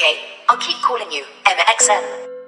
Okay, I'll keep calling you, MXM.